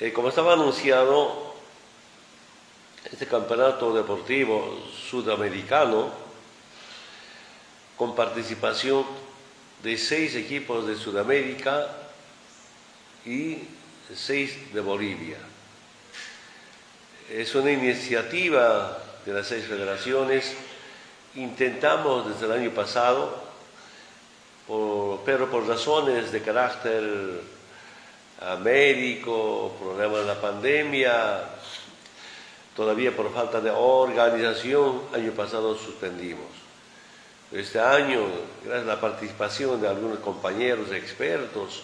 Eh, como estaba anunciado, este campeonato deportivo sudamericano, con participación de seis equipos de Sudamérica y seis de Bolivia. Es una iniciativa de las seis federaciones. Intentamos desde el año pasado, pero por razones de carácter ah, médico, problemas de la pandemia, todavía por falta de organización, año pasado suspendimos. Este año, gracias a la participación de algunos compañeros expertos,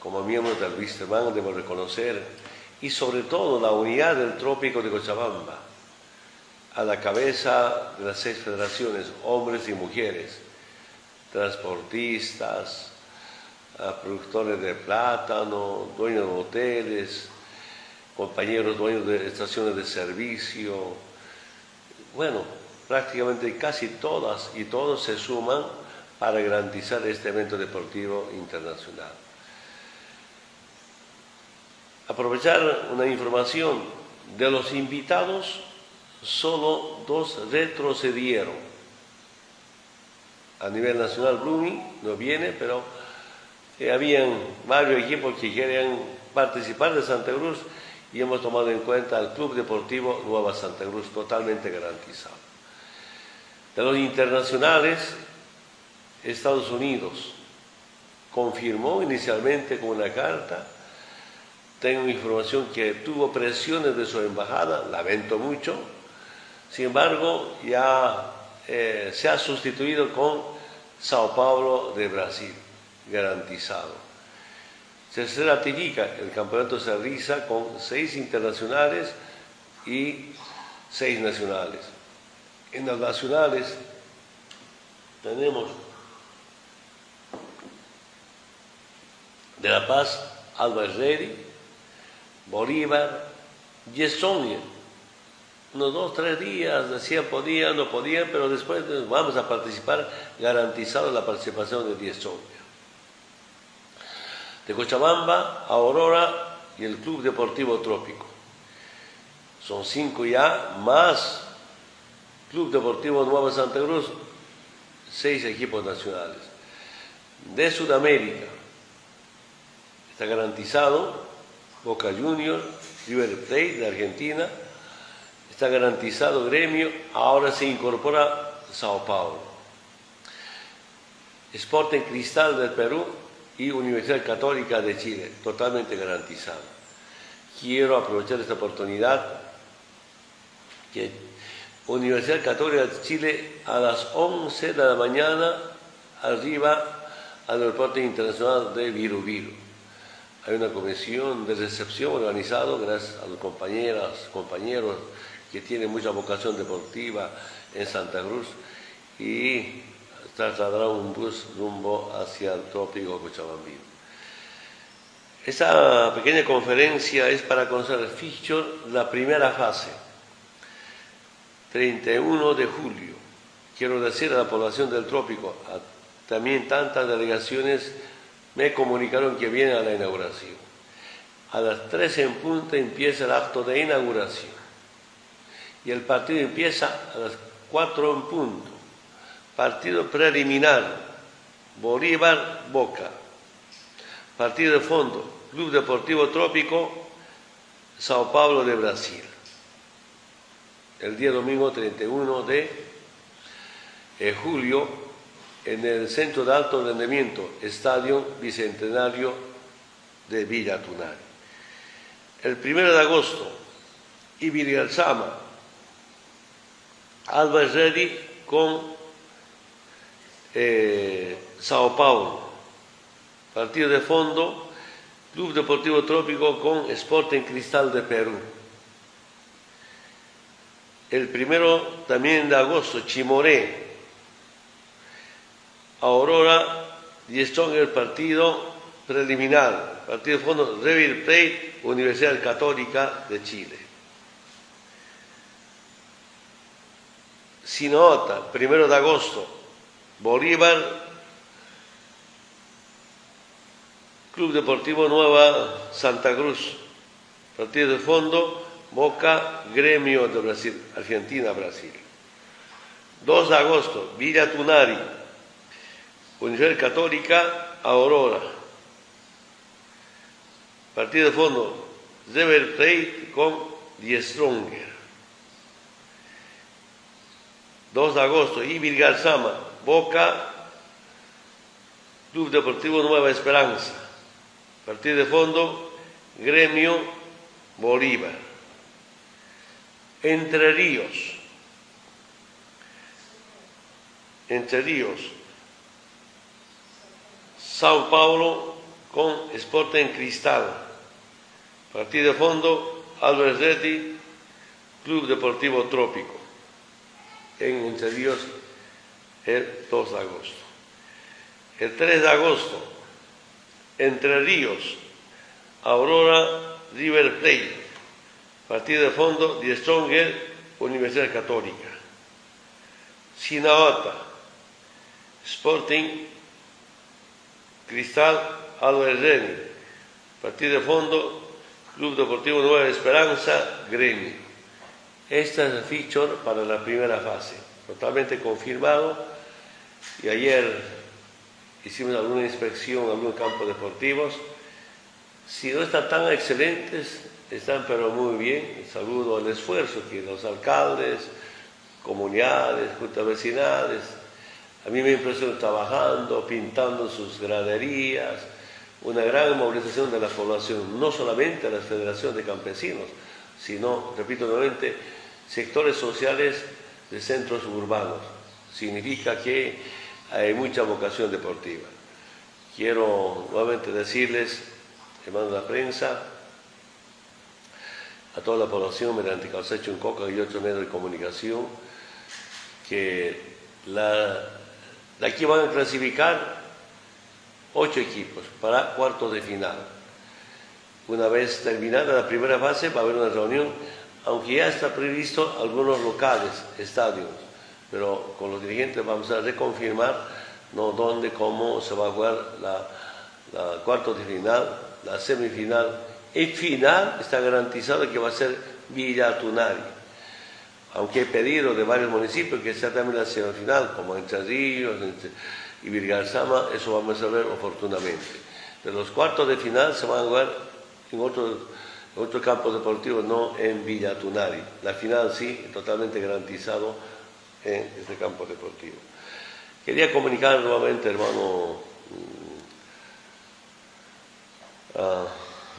como miembros del Wisterman, debo reconocer, y sobre todo la unidad del trópico de Cochabamba, a la cabeza de las seis federaciones, hombres y mujeres, transportistas, productores de plátano, dueños de hoteles, compañeros dueños de estaciones de servicio. Bueno, prácticamente casi todas y todos se suman para garantizar este evento deportivo internacional. Aprovechar una información de los invitados, solo dos retrocedieron. A nivel nacional, Blooming no viene, pero eh, habían varios equipos que querían participar de Santa Cruz y hemos tomado en cuenta al Club Deportivo Nueva Santa Cruz, totalmente garantizado. De los internacionales, Estados Unidos confirmó inicialmente con una carta tengo información que tuvo presiones de su embajada, lamento mucho. Sin embargo, ya eh, se ha sustituido con Sao Paulo de Brasil, garantizado. Se ratifica, el campeonato se realiza con seis internacionales y seis nacionales. En las nacionales tenemos de La Paz, Alba Herreri, Bolívar, Yesonia. Unos dos, tres días decían podían, no podían, pero después vamos a participar, garantizado la participación de Yesonia. De Cochabamba Aurora y el Club Deportivo Trópico. Son cinco ya, más Club Deportivo Nueva Santa Cruz, seis equipos nacionales. De Sudamérica, está garantizado Boca Juniors, River Plate de Argentina, está garantizado gremio, ahora se incorpora Sao Paulo. Sporting Cristal del Perú y Universidad Católica de Chile, totalmente garantizado. Quiero aprovechar esta oportunidad que Universidad Católica de Chile a las 11 de la mañana arriba al aeropuerto internacional de Viru Viru hay una comisión de recepción organizada gracias a los compañeras, compañeros que tienen mucha vocación deportiva en Santa Cruz y trasladará un bus rumbo hacia el trópico Cochabambino. Esta pequeña conferencia es para conocer el la primera fase, 31 de julio. Quiero decir a la población del trópico, también tantas delegaciones me comunicaron que viene a la inauguración. A las 13 en punto empieza el acto de inauguración. Y el partido empieza a las 4 en punto. Partido preliminar, Bolívar Boca. Partido de fondo, Club Deportivo Trópico, Sao Paulo de Brasil. El día domingo 31 de eh, julio en el Centro de Alto Rendimiento, Estadio Bicentenario de Villa Tunari. El 1 de agosto, Ibirialzama, Alba Ready con eh, Sao Paulo. Partido de fondo, Club Deportivo Trópico con Sporting Cristal de Perú. El primero también de agosto, Chimoré, Aurora y en el partido preliminar, partido de fondo River Plate, Universidad Católica de Chile. Sinota, primero de agosto, Bolívar, Club Deportivo Nueva Santa Cruz, Partido de fondo, Boca, Gremio de Brasil, Argentina-Brasil. 2 de agosto, Villa Tunari, Universidad Católica, Aurora. Partido de fondo, River con Die Stronger. 2 de agosto, Ibil Garzama, Boca, Club Deportivo Nueva Esperanza. Partido de fondo, Gremio Bolívar. Entre Ríos. Entre Ríos. Sao Paulo con Sporting Cristal. Partido de fondo, Álvarez Reddy, Club Deportivo Trópico. En Entre Ríos, el 2 de agosto. El 3 de agosto, Entre Ríos, Aurora River Plate, partido de fondo de Stronger, Universidad Católica. Sinabata, Sporting, Cristal, Álvarez Reni, partido de fondo, Club Deportivo Nueva Esperanza, Gremio. Esta es el feature para la primera fase, totalmente confirmado. Y ayer hicimos alguna inspección en algunos campos deportivos si no están tan excelentes, están pero muy bien. Saludo al esfuerzo que los alcaldes, comunidades, juntas vecinales, a mí me impresionó trabajando, pintando sus graderías, una gran movilización de la población, no solamente las federaciones de campesinos, sino, repito nuevamente, sectores sociales de centros urbanos. Significa que hay mucha vocación deportiva. Quiero nuevamente decirles hermanos de la prensa, a toda la población mediante Calcecho en Coca y otros medios de comunicación, que de aquí van a clasificar ocho equipos para cuartos de final. Una vez terminada la primera fase va a haber una reunión, aunque ya está previsto algunos locales, estadios, pero con los dirigentes vamos a reconfirmar ¿no? dónde, cómo se va a jugar la, la cuartos de final la semifinal y final está garantizado que va a ser Villa Tunari. Aunque he pedido de varios municipios que sea también la semifinal, como en Ríos y Virgarzama, eso vamos a ver oportunamente. De los cuartos de final se van a jugar en otros otro campos deportivos, no en Villa Tunari. La final sí, totalmente garantizado en este campo deportivo. Quería comunicar nuevamente, hermano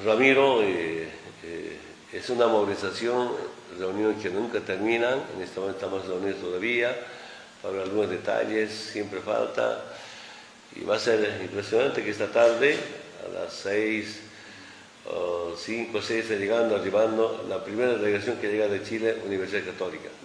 Ramiro, eh, eh, es una movilización, reuniones que nunca terminan, en este momento estamos reunidos todavía, para algunos detalles, siempre falta, y va a ser impresionante que esta tarde, a las 6, 5 o 6, llegando, arribando, la primera delegación que llega de Chile, Universidad Católica.